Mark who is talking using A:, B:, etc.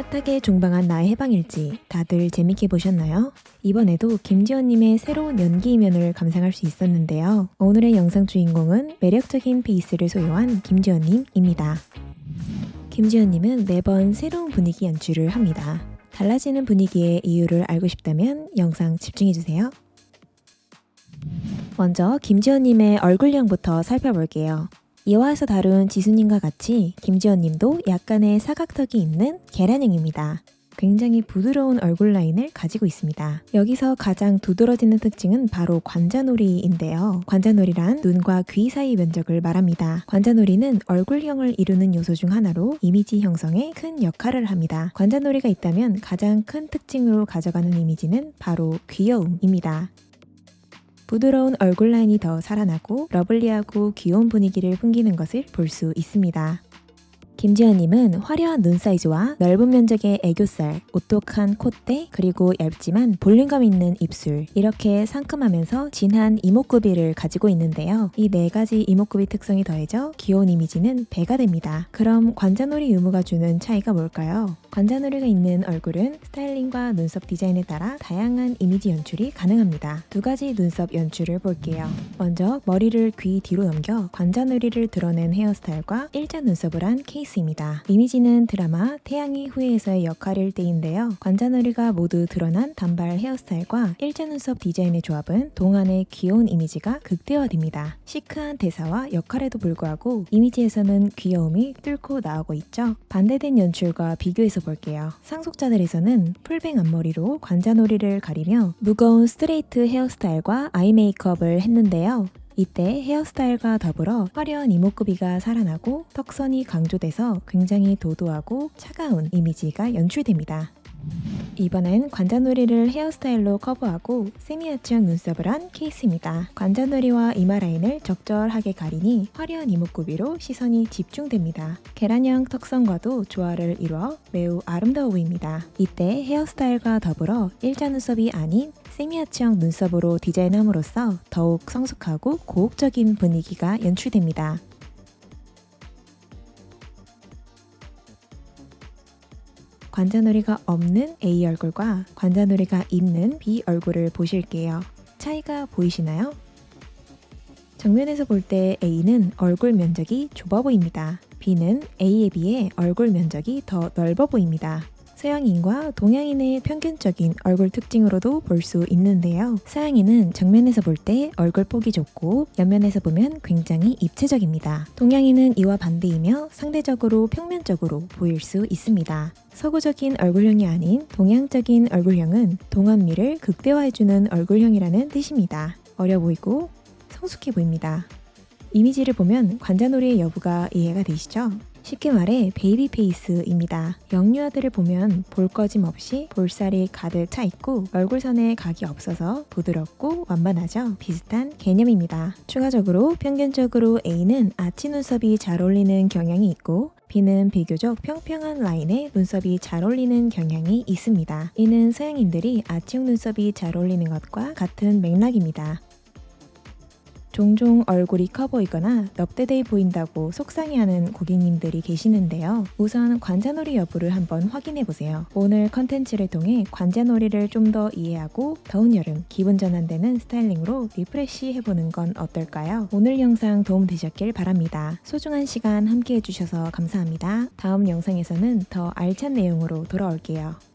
A: 핫하게 종방한 나의 해방일지 다들 재밌게 보셨나요? 이번에도 김지연님의 새로운 연기 이면을 감상할 수 있었는데요. 오늘의 영상 주인공은 매력적인 페이스를 소유한 김지연님입니다. 김지연님은 매번 새로운 분위기 연출을 합니다. 달라지는 분위기의 이유를 알고 싶다면 영상 집중해주세요. 먼저 김지연님의 얼굴형부터 살펴볼게요. 이화에서 다룬 지수님과 같이 김지연님도 약간의 사각턱이 있는 계란형입니다. 굉장히 부드러운 얼굴 라인을 가지고 있습니다. 여기서 가장 두드러지는 특징은 바로 관자놀이인데요. 관자놀이란 눈과 귀 사이 면적을 말합니다. 관자놀이는 얼굴형을 이루는 요소 중 하나로 이미지 형성에 큰 역할을 합니다. 관자놀이가 있다면 가장 큰 특징으로 가져가는 이미지는 바로 귀여움입니다. 부드러운 얼굴 라인이 더 살아나고 lovely하고 귀여운 분위기를 풍기는 것을 볼 수 있습니다. 김지연님은 화려한 눈 사이즈와 넓은 면적의 애교살, 오똑한 콧대, 그리고 얇지만 볼륨감 있는 입술 이렇게 상큼하면서 진한 이목구비를 가지고 있는데요. 이 네 가지 이목구비 특성이 더해져 귀여운 이미지는 배가 됩니다. 그럼 관자놀이 유무가 주는 차이가 뭘까요? 관자놀이가 있는 얼굴은 스타일링과 눈썹 디자인에 따라 다양한 이미지 연출이 가능합니다. 두 가지 눈썹 연출을 볼게요. 먼저 머리를 귀 뒤로 넘겨 관자놀이를 드러낸 헤어스타일과 일자 눈썹을 한 케이스입니다. 이미지는 드라마 태양의 후예에서의 역할일 때인데요. 관자놀이가 모두 드러난 단발 헤어스타일과 일자 눈썹 디자인의 조합은 동안의 귀여운 이미지가 극대화됩니다. 시크한 대사와 역할에도 불구하고 이미지에서는 귀여움이 뚫고 나오고 있죠. 반대된 연출과 비교해서 볼게요. 상속자들에서는 full bang 앞머리로 관자놀이를 가리며 무거운 스트레이트 헤어스타일과 아이 메이크업을 했는데요. 이때 헤어스타일과 더불어 화려한 이목구비가 살아나고 턱선이 강조돼서 굉장히 도도하고 차가운 이미지가 연출됩니다. 이번엔 관자놀이를 헤어스타일로 커버하고 세미아치형 눈썹을 한 케이스입니다. 관자놀이와 이마 라인을 적절하게 가리니 화려한 이목구비로 시선이 집중됩니다. 계란형 턱선과도 조화를 이루어 매우 아름다워 보입니다. 이때 헤어스타일과 더불어 일자 눈썹이 아닌 세미아치형 눈썹으로 디자인함으로써 더욱 성숙하고 고혹적인 분위기가 연출됩니다. 관자놀이가 없는 A 얼굴과 관자놀이가 있는 B 얼굴을 보실게요. 차이가 보이시나요? 정면에서 볼 때 A는 얼굴 면적이 좁아 보입니다. B는 A에 비해 얼굴 면적이 더 넓어 보입니다. 서양인과 동양인의 평균적인 얼굴 특징으로도 볼 수 있는데요. 서양인은 정면에서 볼 때 얼굴 폭이 좁고 옆면에서 보면 굉장히 입체적입니다. 동양인은 이와 반대이며 상대적으로 평면적으로 보일 수 있습니다. 서구적인 얼굴형이 아닌 동양적인 얼굴형은 동안미를 극대화해주는 얼굴형이라는 뜻입니다. 어려 보이고 성숙해 보입니다. 이미지를 보면 관자놀이의 여부가 이해가 되시죠? 쉽게 말해 baby face입니다. 영유아들을 보면 볼 꺼짐 없이 볼살이 가득 차 있고 얼굴선에 각이 없어서 부드럽고 완만하죠. 비슷한 개념입니다. 추가적으로 평균적으로 A는 아치 눈썹이 잘 어울리는 경향이 있고 B는 비교적 평평한 라인의 눈썹이 잘 어울리는 경향이 있습니다. 이는 서양인들이 아치형 눈썹이 잘 어울리는 것과 같은 맥락입니다. 종종 얼굴이 커 보이거나 넙대대해 보인다고 속상해하는 고객님들이 계시는데요. 우선 관자놀이 여부를 한번 확인해 보세요. 오늘 컨텐츠를 통해 관자놀이를 좀 더 이해하고 더운 여름 기분 전환되는 스타일링으로 refresh 해보는 건 어떨까요? 오늘 영상 도움 되셨길 바랍니다. 소중한 시간 함께 해주셔서 감사합니다. 다음 영상에서는 더 알찬 내용으로 돌아올게요.